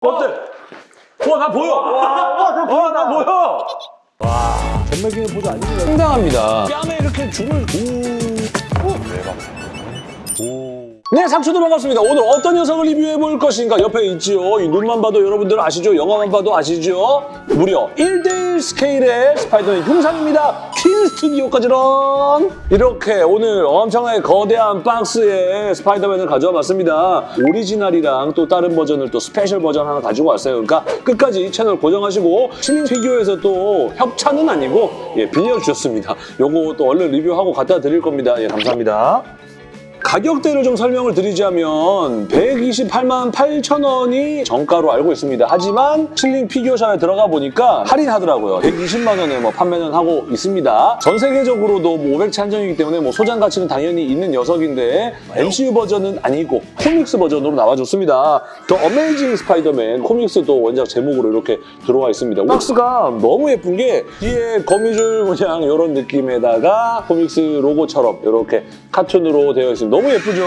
어때? 와, 나 보여! 와, 나 보여! 전매기는 보지 아니에요. 상당합니다. 뺨에 이렇게 줄을. 오. 오, 대박. 오. 네, 상추도 반갑습니다. 오늘 어떤 녀석을 리뷰해 볼 것인가? 옆에 있지요. 이 눈만 봐도 여러분들 아시죠? 영화만 봐도 아시죠? 무려 1대1 스케일의 스파이더맨 흉상입니다. 퀸 스튜디오까지는 이렇게 오늘 엄청나게 거대한 박스에 스파이더맨을 가져와 봤습니다. 오리지널이랑 또 다른 버전을 또 스페셜 버전 하나 가지고 왔어요. 그러니까 끝까지 채널 고정하시고 실링 피규어에서 또 협찬은 아니고 예, 빌려주셨습니다. 요거 또 얼른 리뷰하고 갖다 드릴 겁니다. 예, 감사합니다. 가격대를 좀 설명을 드리자면 128만 8천 원이 정가로 알고 있습니다. 하지만 실링 피규어샵에 들어가 보니까 할인하더라고요. 120만 원에 뭐 판매는 하고 있습니다. 전 세계적으로도 뭐 500채 한정이기 때문에 뭐 소장 가치는 당연히 있는 녀석인데 MCU 버전은 아니고 코믹스 버전으로 나와줬습니다. The Amazing Spider-Man 코믹스도 원작 제목으로 이렇게 들어와 있습니다. 박스가 너무 예쁜 게 뒤에 거미줄 모양 이런 느낌에다가 코믹스 로고처럼 이렇게 카툰으로 되어 있습니다. 너무 예쁘죠?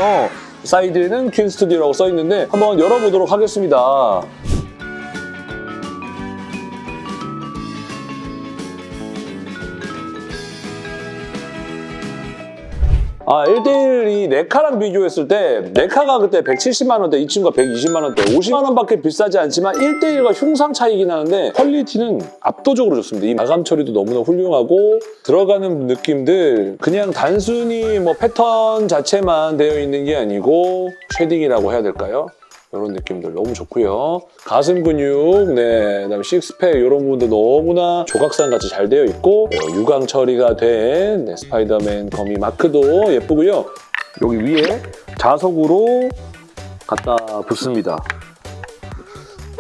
사이드에는 퀸 스튜디오라고 써 있는데 한번 열어보도록 하겠습니다. 아, 1대1이 네카랑 비교했을 때 네카가 그때 170만 원대, 이 친구가 120만 원대, 50만 원밖에 비싸지 않지만 1대1과 흉상 차이긴 하는데 퀄리티는 압도적으로 좋습니다. 이 마감 처리도 너무나 훌륭하고 들어가는 느낌들 그냥 단순히 뭐 패턴 자체만 되어 있는 게 아니고 shading이라고 해야 될까요? 이런 느낌들 너무 좋고요. 가슴 근육, 네, 그다음에 식스팩 이런 부분도 너무나 조각상 같이 잘 되어 있고 어, 유광 처리가 된 네, 스파이더맨 거미 마크도 예쁘고요. 여기 위에 자석으로 갖다 붙습니다.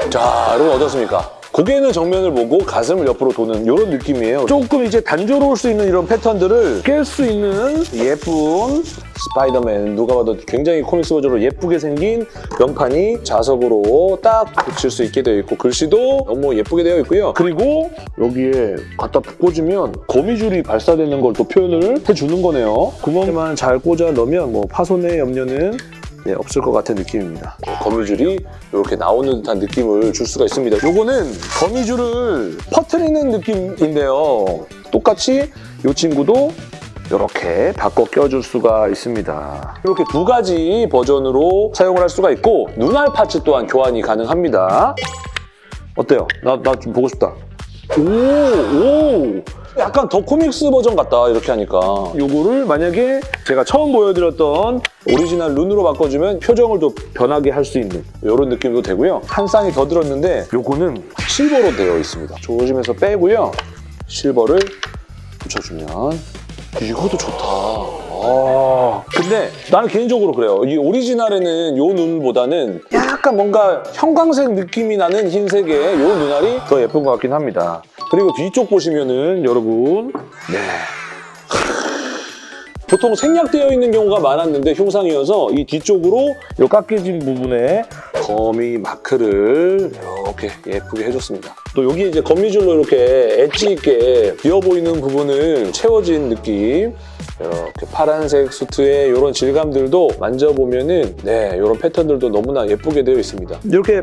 자, 여러분 어떻습니까? 고개는 정면을 보고 가슴을 옆으로 도는 이런 느낌이에요. 조금 이제 단조로울 수 있는 이런 패턴들을 깰 수 있는 예쁜 스파이더맨 누가 봐도 굉장히 코믹스 버전으로 예쁘게 생긴 명판이 자석으로 딱 붙일 수 있게 되어 있고 글씨도 너무 예쁘게 되어 있고요. 그리고 여기에 갖다 꽂으면 거미줄이 발사되는 걸 또 표현을 해주는 거네요. 구멍에만 잘 꽂아 넣으면 뭐 파손의 염려는 네, 없을 것 같은 느낌입니다. 거미줄이 이렇게 나오는 듯한 느낌을 줄 수가 있습니다. 요거는 거미줄을 퍼트리는 느낌인데요. 똑같이 이 친구도 이렇게 바꿔 껴줄 수가 있습니다. 이렇게 두 가지 버전으로 사용을 할 수가 있고 눈알 파츠 또한 교환이 가능합니다. 어때요? 나 나 좀 보고 싶다. 오, 오! 약간 더 코믹스 버전 같다, 이렇게 하니까. 요거를 만약에 제가 처음 보여드렸던 오리지널 눈으로 바꿔주면 표정을 또 변하게 할 수 있는 이런 느낌도 되고요. 한 쌍이 더 들었는데 요거는 실버로 되어 있습니다. 조심해서 빼고요. 실버를 붙여주면 이것도 좋다. 아, 근데 나는 개인적으로 그래요. 이 오리지널에는 요 눈보다는 약간 뭔가 형광색 느낌이 나는 흰색의 요 눈알이 더 예쁜 것 같긴 합니다. 그리고 뒤쪽 보시면은 여러분 네. 보통 생략되어 있는 경우가 많았는데 흉상이어서 이 뒤쪽으로 이 깎여진 부분에 거미 마크를 이렇게 예쁘게 해줬습니다. 또 여기 이제 거미줄로 이렇게 엣지 있게 비어 보이는 부분을 채워진 느낌 이렇게 파란색 수트의 이런 질감들도 만져보면은 네 이런 패턴들도 너무나 예쁘게 되어 있습니다. 이렇게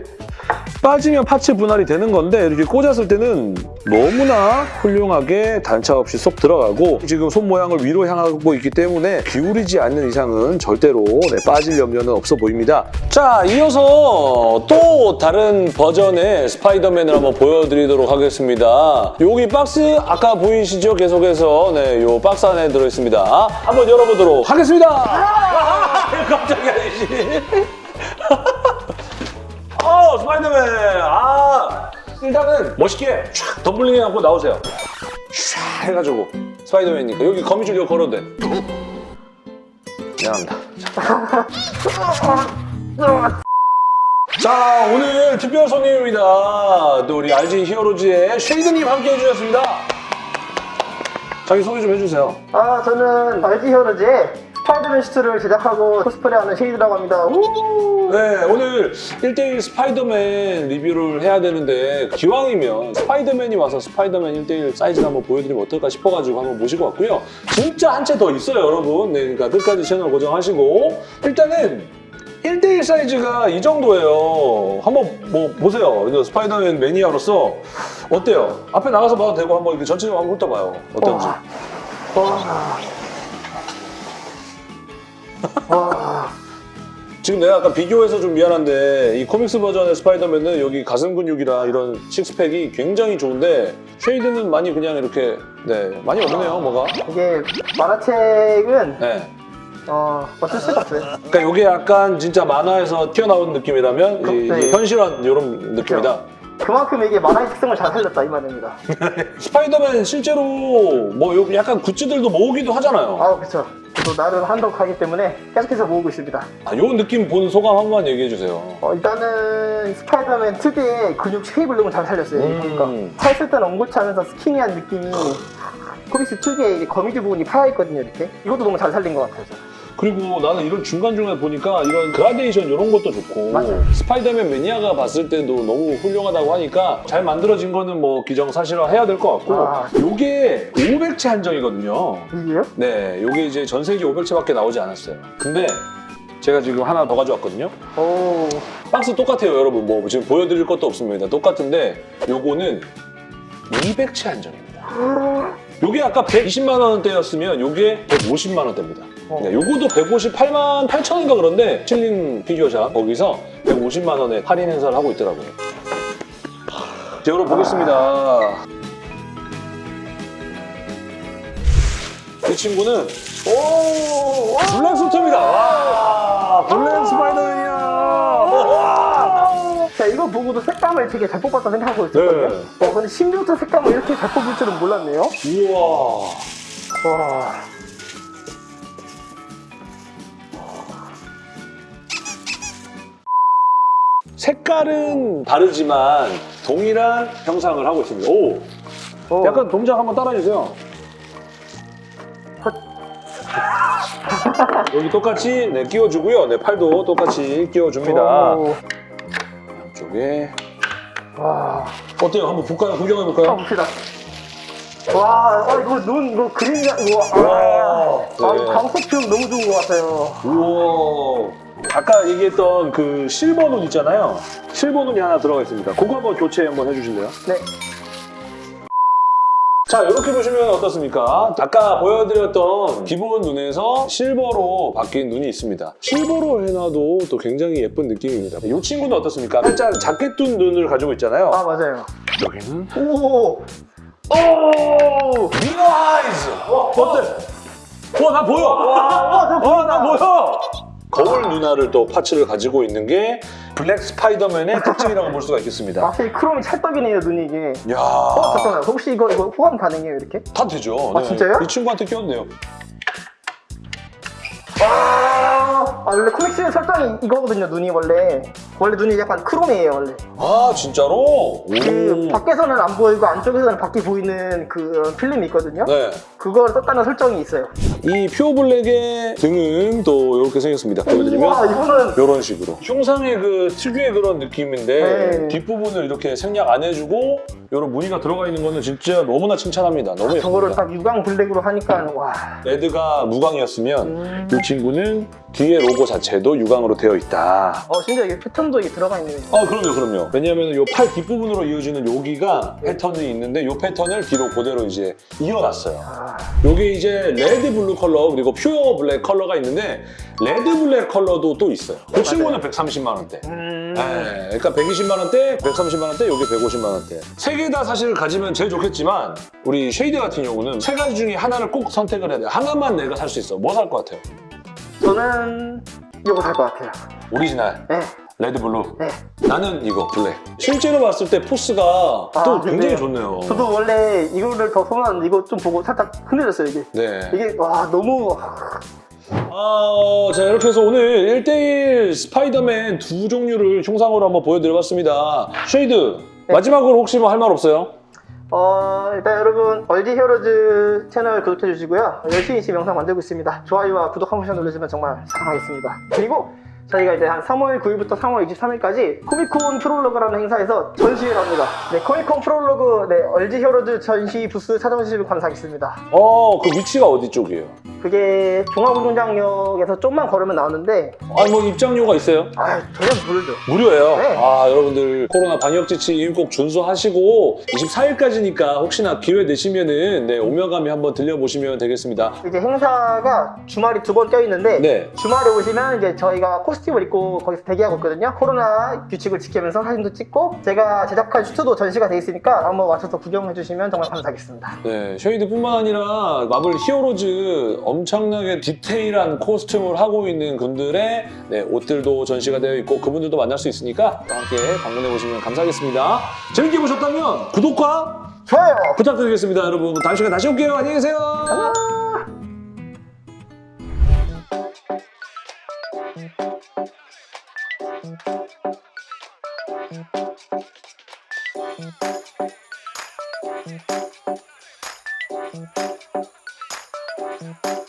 빠지면 파츠 분할이 되는 건데 이렇게 꽂았을 때는 너무나 훌륭하게 단차 없이 쏙 들어가고 지금 손 모양을 위로 향하고 있기 때문에 기울이지 않는 이상은 절대로 네, 빠질 염려는 없어 보입니다. 자, 이어서 또 다른 버전의 스파이더맨을 한번 보여드리도록 하겠습니다. 여기 박스 아까 보이시죠? 계속해서 네, 요 박스 안에 들어있습니다. 한번 열어보도록 하겠습니다. 아, 깜짝이야, 이씨. 어, 스파이더맨. 아, 일단은 멋있게 촥 덤블링 해갖고 나오세요. 촥 해가지고 스파이더맨이니까 여기 거미줄 이거 걸어도 돼. 미안합니다. 자, 오늘 특별 손님입니다. 또 우리 RG 히어로즈의 쉐이드님 함께 해주셨습니다. 자기 소개 좀 해주세요. 아 저는 RG 히어로즈의 스파이더맨 슈트를 제작하고 코스프레하는 쉐이드라고 합니다. 우! 네, 오늘 1대1 스파이더맨 리뷰를 해야 되는데 기왕이면 스파이더맨이 와서 스파이더맨 1대1 사이즈를 한번 보여드리면 어떨까 싶어가지고 한번 모시고 왔고요. 진짜 한 채 더 있어요, 여러분. 네, 그러니까 끝까지 채널 고정하시고 일단은 1대1 사이즈가 이 정도예요. 한번 뭐 보세요. 스파이더맨 매니아로서 어때요? 앞에 나가서 봐도 되고 한번 이렇게 전체적으로 한번 훑어봐요. 어떤지. 와. 와. 지금 내가 아까 비교해서 좀 미안한데 이 코믹스 버전의 스파이더맨은 여기 가슴 근육이랑 이런 식스팩이 굉장히 좋은데 쉐이드는 많이 그냥 이렇게 네 많이 없네요 뭐가. 이게 만화책은 네. 어, 어쩔 수가 없어요. 그러니까 이게 약간 진짜 만화에서 튀어나온 느낌이라면 이, 네. 이 현실한 이런 느낌이다. 그만큼 이게 만화의 특성을 잘 살렸다 이 말입니다. 스파이더맨 실제로 뭐 약간 굿즈들도 모으기도 하잖아요. 아, 그렇죠. 저도 나름 한 덕 하기 때문에 계속해서 모으고 있습니다. 아, 요 느낌 본 소감 한 번만 얘기해 주세요. 어, 일단은 스파이더맨 특유의 근육 너무 잘 살렸어요. 음. 그러니까 차 있을 때는 옹골차면서 스키니한 느낌이 코믹스 특유의 거미줄 부분이 파여 있거든요. 이렇게 이것도 너무 잘 살린 것 같아요. 그리고 나는 이런 중간중간에 보니까 이런 그라데이션 이런 것도 좋고 맞아요. 스파이더맨 매니아가 봤을 때도 너무 훌륭하다고 하니까 잘 만들어진 거는 뭐 기정사실화 해야 될 것 같고 아. 요게 500채 한정이거든요. 이게요? 네, 요게 이제 전 세계 500채밖에 나오지 않았어요. 근데 제가 지금 하나 더 가져왔거든요. 오, 박스 똑같아요, 여러분. 뭐 지금 보여드릴 것도 없습니다. 똑같은데 요거는 200채 한정입니다. 요게 아까 120만 원대였으면 요게 150만 원대입니다. 어. 네, 요거도 158만 8천 원인가 그런데 칠린 피규어샵 거기서 150만 원에 할인 행사를 하고 있더라고요. 자, 여러분 보겠습니다. 이 친구는 오, 와. 블랙 스파이더맨이야. 자, 이거 보고도 색감을 되게 잘 뽑았다 생각하고 있었거든요. 네. 어, 근데 신비부터 색감을 이렇게 잘 뽑을 줄은 몰랐네요. 우와. 와. 색깔은 다르지만 동일한 형상을 하고 있습니다. 오, 어. 약간 동작 한번 따라해주세요. 여기 똑같이 네, 끼워주고요. 네, 팔도 똑같이 끼워줍니다. 오. 양쪽에 와. 어때요? 한번 볼까요? 구경해볼까요? 가봅시다. 와, 아, 이거 눈, 이거 그림자, 이거, 아, 와, 아, 네. 이 광속 표현 너무 좋은 것 같아요. 우와. 아까 얘기했던 그 실버 눈 있잖아요. 실버 눈이 하나 들어가 있습니다. 그거 한번 교체 한번 해주실래요? 네. 자 이렇게 보시면 어떻습니까? 아까 보여드렸던 기본 눈에서 실버로 바뀐 눈이 있습니다. 실버로 해놔도 또 굉장히 예쁜 느낌입니다. 이 친구는 어떻습니까? 살짝 작게 뜬 눈을 가지고 있잖아요. 아, 맞아요. 여기는 오! 오! mirror eyes! 어때? 와, 나 보여! 와, 나 보여! 거울 눈알을 또 parts를 가지고 있는 게 블랙 스파이더맨의 특징이라고 볼 수가 있겠습니다. 확실히 크롬이 찰떡이네요, 눈이 이게. 야 어, 잠깐만. 혹시 이거, 이거 호환 가능해요, 이렇게? 다 되죠. 아, 진짜요? 이 친구한테 돼요. 아, 아, 원래 코믹스의 설정이 이거거든요, 눈이 원래. 원래 눈이 약간 크롬이에요, 원래. 아, 진짜로? 그 오. 밖에서는 안 보이고 안쪽에서는 밖이 보이는 그 필름이 있거든요. 네. 그걸 썼다는 설정이 있어요. 이 퓨어 블랙의 등은 또 이렇게 생겼습니다. 와, 보여드리면 이거는 이런 식으로 흉상의 그 특유의 그런 느낌인데 네. 뒷부분을 이렇게 생략 안 해주고 이런 무늬가 들어가 있는 거는 진짜 너무나 칭찬합니다. 너무 저거를 예쁩니다. 딱 유광 블랙으로 하니까 와. 레드가 무광이었으면 음. 이 친구는 뒤에 로고 자체도 유광으로 되어 있다. 어, 진짜 이게 패턴 도 이게 들어가 있네요. 아 그럼요 그럼요 왜냐하면 이팔 뒷부분으로 이어지는 여기가 패턴이 있는데 이 패턴을 뒤로 그대로 이제 이어놨어요 아, 요게 이제 red blue 컬러 그리고 pure black 컬러가 있는데 red black 컬러도 또 있어요 그 친구는 130만 원대 음. 네, 그러니까 120만 원대, 130만 원대, 요게 150만 원대. 세 개 다 사실 가지면 제일 좋겠지만 우리 쉐이드 같은 경우는 세 가지 중에 하나를 꼭 선택을 해야 돼. 하나만 내가 살 수 있어. 뭐 살 것 같아요? 저는 이거 살 것 같아요. 오리지널, 네, red blue. 네. 나는 이거 black. 실제로 봤을 때 force가 또 아, 굉장히 네. 좋네요. 저도 원래 이거를 더 선호하는데 이거 좀 보고 살짝 흔들렸어요, 이게. 네. 이게 와 너무 아, 자 이렇게 해서 오늘 1대1 스파이더맨 두 종류를 흉상으로 한번 보여드려봤습니다. 쉐이드 네. 마지막으로 혹시 뭐 할 말 없어요? 어 일단 여러분 얼지 히어로즈 채널 구독해 주시고요 열심히 지금 영상 만들고 있습니다 좋아요와 구독 한 번씩 눌러주시면 정말 사랑하겠습니다 그리고 저희가 이제 한 3월 9일부터 3월 23일까지 코미콘 프롤로그라는 행사에서 전시회를 합니다. 네, 코미콘 프롤로그 네, 얼지 히어로즈 전시 부스 찾아주시면 감사하겠습니다. 어, 그 위치가 어디 쪽이에요? 그게 종합운동장역에서 좀만 걸으면 나오는데 아니, 뭐 입장료가 있어요? 아, 전혀 모르죠. 무료예요. 네. 아, 여러분들 코로나 방역 지침 꼭 준수하시고 24일까지니까 혹시나 기회 되시면은 네, 오며감이 한번 들려보시면 되겠습니다. 이제 행사가 주말이 두 번 껴있는데 네. 주말에 오시면 이제 저희가 코스 튬을 입고 거기서 대기하고 있거든요. 코로나 규칙을 지키면서 사진도 찍고 제가 제작한 슈트도 전시가 돼 있으니까 한번 와셔서 구경해 주시면 정말 감사하겠습니다. 네, 쉐이드뿐만 아니라 마블 히어로즈 엄청나게 디테일한 코스튬을 하고 있는 분들의 네, 옷들도 전시가 되어 있고 그분들도 만날 수 있으니까 또 함께 방문해 보시면 감사하겠습니다. 재밌게 보셨다면 구독과 좋아요. 부탁드리겠습니다, 여러분. 다음 시간에 다시 올게요. 안녕히 계세요. Thank you.